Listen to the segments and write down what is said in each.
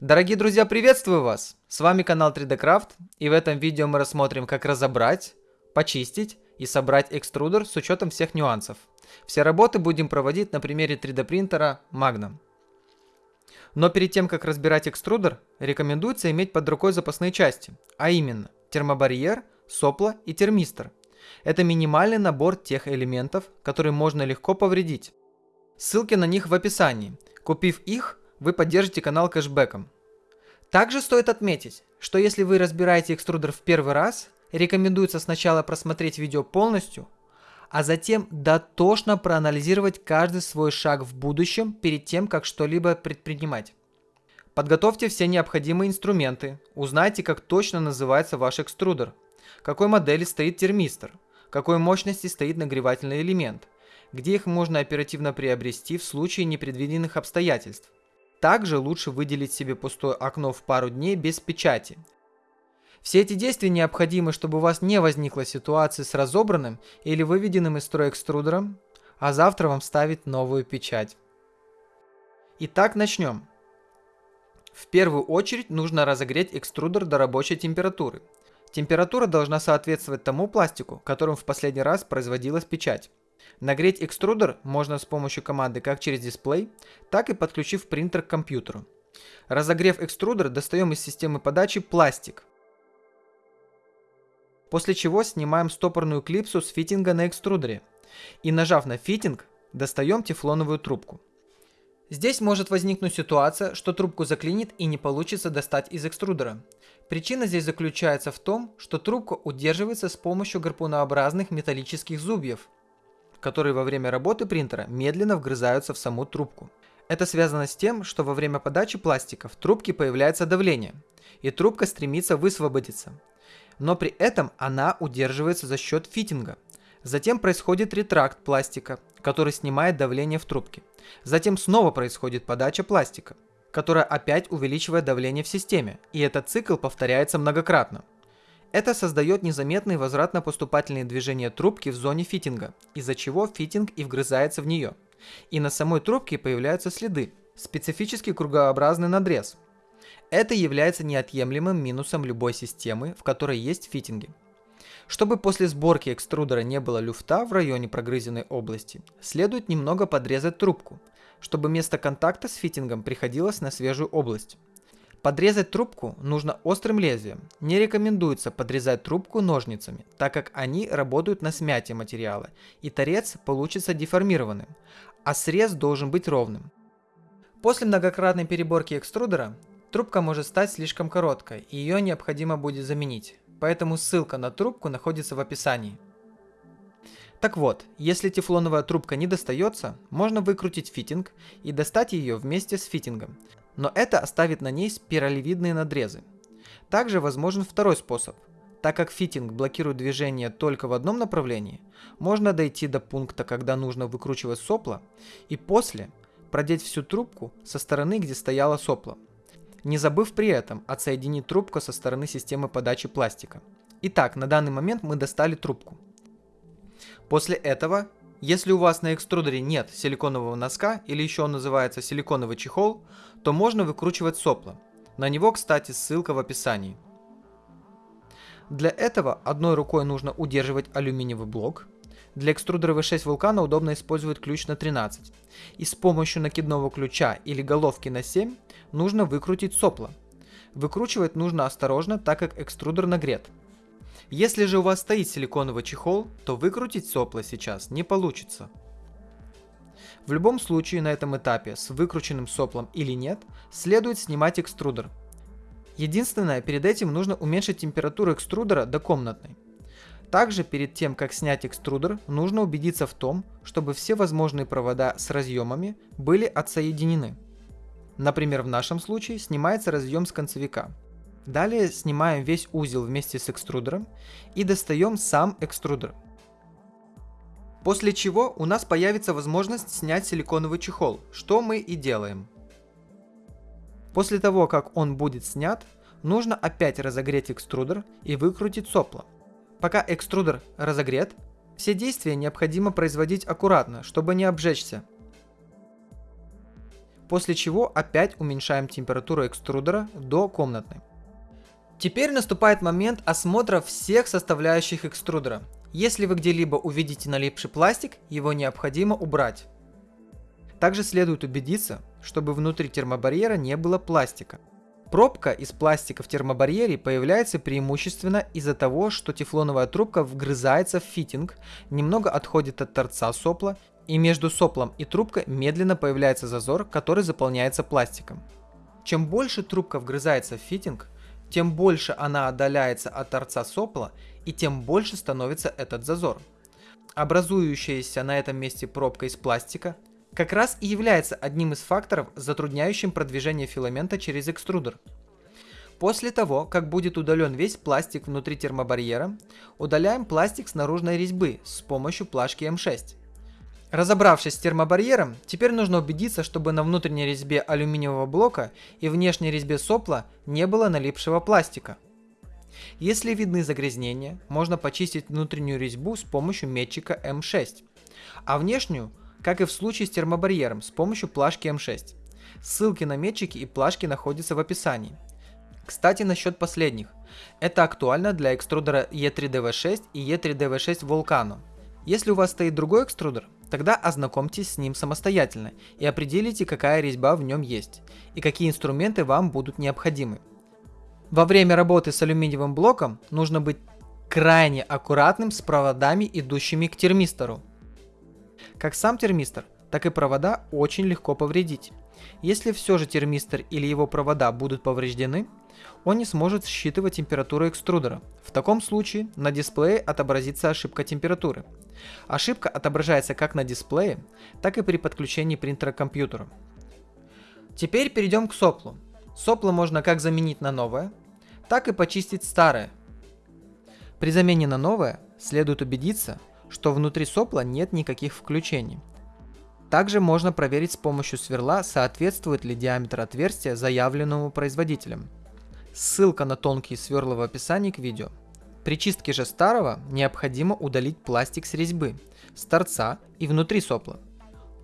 Дорогие друзья, приветствую вас! С вами канал 3D Craft и в этом видео мы рассмотрим, как разобрать, почистить и собрать экструдер с учетом всех нюансов. Все работы будем проводить на примере 3D принтера Magnum. Но перед тем, как разбирать экструдер, рекомендуется иметь под рукой запасные части, а именно термобарьер, сопло и термистор. Это минимальный набор тех элементов, которые можно легко повредить. Ссылки на них в описании. Купив их, вы поддержите канал кэшбэком. Также стоит отметить, что если вы разбираете экструдер в первый раз, рекомендуется сначала просмотреть видео полностью, а затем дотошно проанализировать каждый свой шаг в будущем перед тем, как что-либо предпринимать. Подготовьте все необходимые инструменты, узнайте, как точно называется ваш экструдер, какой модели стоит термистор, какой мощности стоит нагревательный элемент, где их можно оперативно приобрести в случае непредвиденных обстоятельств, также лучше выделить себе пустое окно в пару дней без печати. Все эти действия необходимы, чтобы у вас не возникла ситуации с разобранным или выведенным из строя экструдером, а завтра вам ставить новую печать. Итак, начнем. В первую очередь нужно разогреть экструдер до рабочей температуры. Температура должна соответствовать тому пластику, которым в последний раз производилась печать. Нагреть экструдер можно с помощью команды как через дисплей, так и подключив принтер к компьютеру. Разогрев экструдер, достаем из системы подачи пластик. После чего снимаем стопорную клипсу с фитинга на экструдере. И нажав на фитинг, достаем тефлоновую трубку. Здесь может возникнуть ситуация, что трубку заклинит и не получится достать из экструдера. Причина здесь заключается в том, что трубка удерживается с помощью гарпунообразных металлических зубьев, которые во время работы принтера медленно вгрызаются в саму трубку. Это связано с тем, что во время подачи пластика в трубке появляется давление, и трубка стремится высвободиться. Но при этом она удерживается за счет фитинга. Затем происходит ретракт пластика, который снимает давление в трубке. Затем снова происходит подача пластика, которая опять увеличивает давление в системе, и этот цикл повторяется многократно. Это создает незаметные возвратно-поступательные движения трубки в зоне фитинга, из-за чего фитинг и вгрызается в нее. И на самой трубке появляются следы, специфический кругообразный надрез. Это является неотъемлемым минусом любой системы, в которой есть фитинги. Чтобы после сборки экструдера не было люфта в районе прогрызенной области, следует немного подрезать трубку, чтобы место контакта с фитингом приходилось на свежую область. Подрезать трубку нужно острым лезвием. Не рекомендуется подрезать трубку ножницами, так как они работают на смятие материала, и торец получится деформированным, а срез должен быть ровным. После многократной переборки экструдера трубка может стать слишком короткой, и ее необходимо будет заменить, поэтому ссылка на трубку находится в описании. Так вот, если тефлоновая трубка не достается, можно выкрутить фитинг и достать ее вместе с фитингом, но это оставит на ней спиралевидные надрезы. Также возможен второй способ. Так как фитинг блокирует движение только в одном направлении, можно дойти до пункта, когда нужно выкручивать сопло, и после продеть всю трубку со стороны, где стояло сопло, не забыв при этом отсоединить трубку со стороны системы подачи пластика. Итак, на данный момент мы достали трубку. После этого если у вас на экструдере нет силиконового носка или еще он называется силиконовый чехол, то можно выкручивать сопло. На него, кстати, ссылка в описании. Для этого одной рукой нужно удерживать алюминиевый блок. Для экструдера V6 вулкана удобно использовать ключ на 13. И с помощью накидного ключа или головки на 7 нужно выкрутить сопло. Выкручивать нужно осторожно, так как экструдер нагрет. Если же у вас стоит силиконовый чехол, то выкрутить сопло сейчас не получится. В любом случае на этом этапе с выкрученным соплом или нет, следует снимать экструдер. Единственное, перед этим нужно уменьшить температуру экструдера до комнатной. Также перед тем, как снять экструдер, нужно убедиться в том, чтобы все возможные провода с разъемами были отсоединены. Например, в нашем случае снимается разъем с концевика. Далее снимаем весь узел вместе с экструдером и достаем сам экструдер. После чего у нас появится возможность снять силиконовый чехол, что мы и делаем. После того, как он будет снят, нужно опять разогреть экструдер и выкрутить сопло. Пока экструдер разогрет, все действия необходимо производить аккуратно, чтобы не обжечься. после чего опять уменьшаем температуру экструдера до комнатной. Теперь наступает момент осмотра всех составляющих экструдера. Если вы где-либо увидите налипший пластик, его необходимо убрать. Также следует убедиться, чтобы внутри термобарьера не было пластика. Пробка из пластика в термобарьере появляется преимущественно из-за того, что тефлоновая трубка вгрызается в фитинг, немного отходит от торца сопла, и между соплом и трубкой медленно появляется зазор, который заполняется пластиком. Чем больше трубка вгрызается в фитинг, тем больше она отдаляется от торца сопла, и тем больше становится этот зазор. Образующаяся на этом месте пробка из пластика как раз и является одним из факторов, затрудняющим продвижение филамента через экструдер. После того, как будет удален весь пластик внутри термобарьера, удаляем пластик с наружной резьбы с помощью плашки М6. Разобравшись с термобарьером, теперь нужно убедиться, чтобы на внутренней резьбе алюминиевого блока и внешней резьбе сопла не было налипшего пластика. Если видны загрязнения, можно почистить внутреннюю резьбу с помощью метчика М6, а внешнюю как и в случае с термобарьером с помощью плашки М6. Ссылки на метчики и плашки находятся в описании. Кстати, насчет последних. Это актуально для экструдера E3DV6 и E3DV6 Volcano. Если у вас стоит другой экструдер, тогда ознакомьтесь с ним самостоятельно и определите, какая резьба в нем есть и какие инструменты вам будут необходимы. Во время работы с алюминиевым блоком нужно быть крайне аккуратным с проводами, идущими к термистору. Как сам термистор, так и провода очень легко повредить. Если все же термистор или его провода будут повреждены, он не сможет считывать температуру экструдера. В таком случае на дисплее отобразится ошибка температуры. Ошибка отображается как на дисплее, так и при подключении принтера к компьютеру. Теперь перейдем к соплу. Сопло можно как заменить на новое, так и почистить старое. При замене на новое следует убедиться, что внутри сопла нет никаких включений. Также можно проверить с помощью сверла, соответствует ли диаметр отверстия заявленному производителем. Ссылка на тонкие сверла в описании к видео. При чистке же старого необходимо удалить пластик с резьбы, с торца и внутри сопла.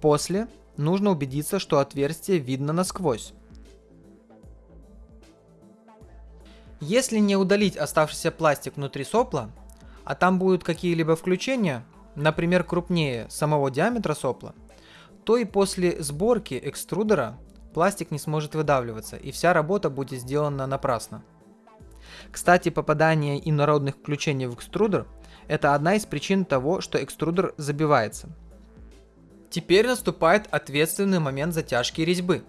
После нужно убедиться, что отверстие видно насквозь. Если не удалить оставшийся пластик внутри сопла, а там будут какие-либо включения, например, крупнее самого диаметра сопла, то и после сборки экструдера пластик не сможет выдавливаться, и вся работа будет сделана напрасно. Кстати, попадание инородных включений в экструдер – это одна из причин того, что экструдер забивается. Теперь наступает ответственный момент затяжки резьбы.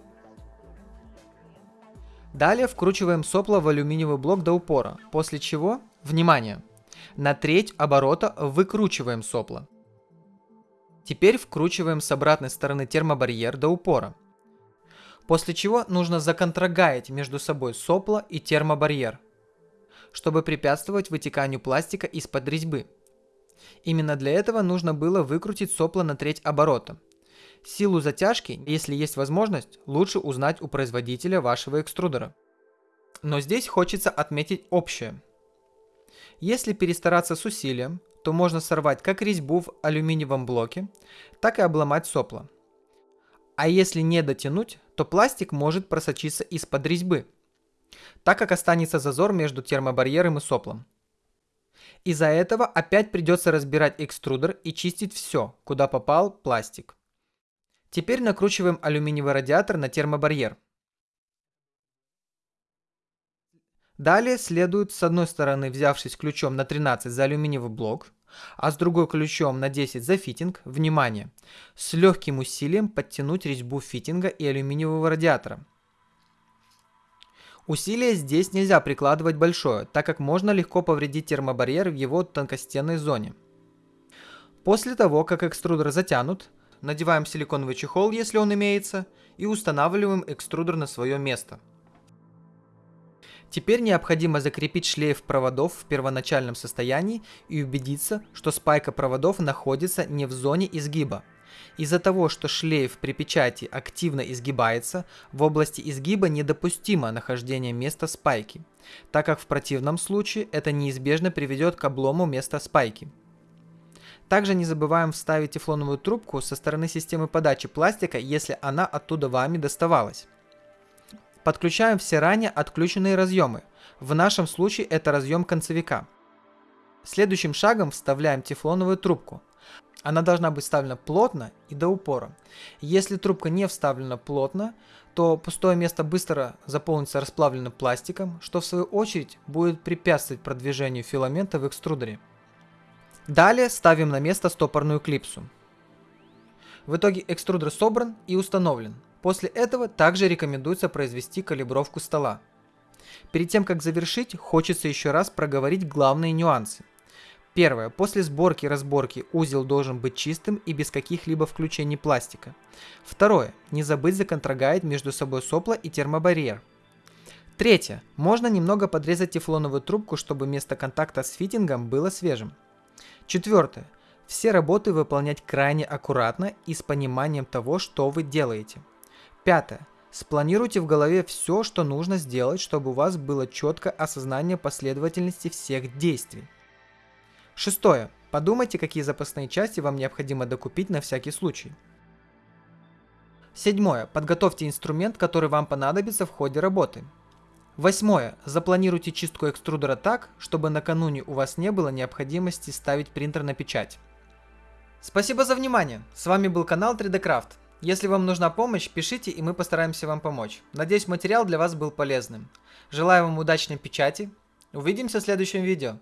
Далее вкручиваем сопло в алюминиевый блок до упора, после чего, внимание, на треть оборота выкручиваем сопло. Теперь вкручиваем с обратной стороны термобарьер до упора. После чего нужно законтрагаять между собой сопло и термобарьер, чтобы препятствовать вытеканию пластика из-под резьбы. Именно для этого нужно было выкрутить сопло на треть оборота. Силу затяжки, если есть возможность, лучше узнать у производителя вашего экструдера. Но здесь хочется отметить общее. Если перестараться с усилием, то можно сорвать как резьбу в алюминиевом блоке, так и обломать сопло. А если не дотянуть, то пластик может просочиться из-под резьбы, так как останется зазор между термобарьером и соплом. Из-за этого опять придется разбирать экструдер и чистить все, куда попал пластик. Теперь накручиваем алюминиевый радиатор на термобарьер. Далее следует с одной стороны, взявшись ключом на 13 за алюминиевый блок, а с другой ключом на 10 за фитинг, внимание, с легким усилием подтянуть резьбу фитинга и алюминиевого радиатора. Усилие здесь нельзя прикладывать большое, так как можно легко повредить термобарьер в его тонкостенной зоне. После того, как экструдер затянут, надеваем силиконовый чехол, если он имеется, и устанавливаем экструдер на свое место – Теперь необходимо закрепить шлейф проводов в первоначальном состоянии и убедиться, что спайка проводов находится не в зоне изгиба. Из-за того, что шлейф при печати активно изгибается, в области изгиба недопустимо нахождение места спайки, так как в противном случае это неизбежно приведет к облому места спайки. Также не забываем вставить тефлоновую трубку со стороны системы подачи пластика, если она оттуда вами доставалась. Подключаем все ранее отключенные разъемы. В нашем случае это разъем концевика. Следующим шагом вставляем тефлоновую трубку. Она должна быть вставлена плотно и до упора. Если трубка не вставлена плотно, то пустое место быстро заполнится расплавленным пластиком, что в свою очередь будет препятствовать продвижению филамента в экструдере. Далее ставим на место стопорную клипсу. В итоге экструдер собран и установлен. После этого также рекомендуется произвести калибровку стола. Перед тем как завершить, хочется еще раз проговорить главные нюансы. Первое. После сборки и разборки узел должен быть чистым и без каких-либо включений пластика. Второе. Не забыть законтрагать между собой сопла и термобарьер. Третье. Можно немного подрезать тефлоновую трубку, чтобы место контакта с фитингом было свежим. Четвертое. Все работы выполнять крайне аккуратно и с пониманием того, что вы делаете. Пятое. Спланируйте в голове все, что нужно сделать, чтобы у вас было четкое осознание последовательности всех действий. Шестое. Подумайте, какие запасные части вам необходимо докупить на всякий случай. Седьмое. Подготовьте инструмент, который вам понадобится в ходе работы. Восьмое. Запланируйте чистку экструдера так, чтобы накануне у вас не было необходимости ставить принтер на печать. Спасибо за внимание. С вами был канал 3D Craft. Если вам нужна помощь, пишите и мы постараемся вам помочь. Надеюсь материал для вас был полезным. Желаю вам удачной печати. Увидимся в следующем видео.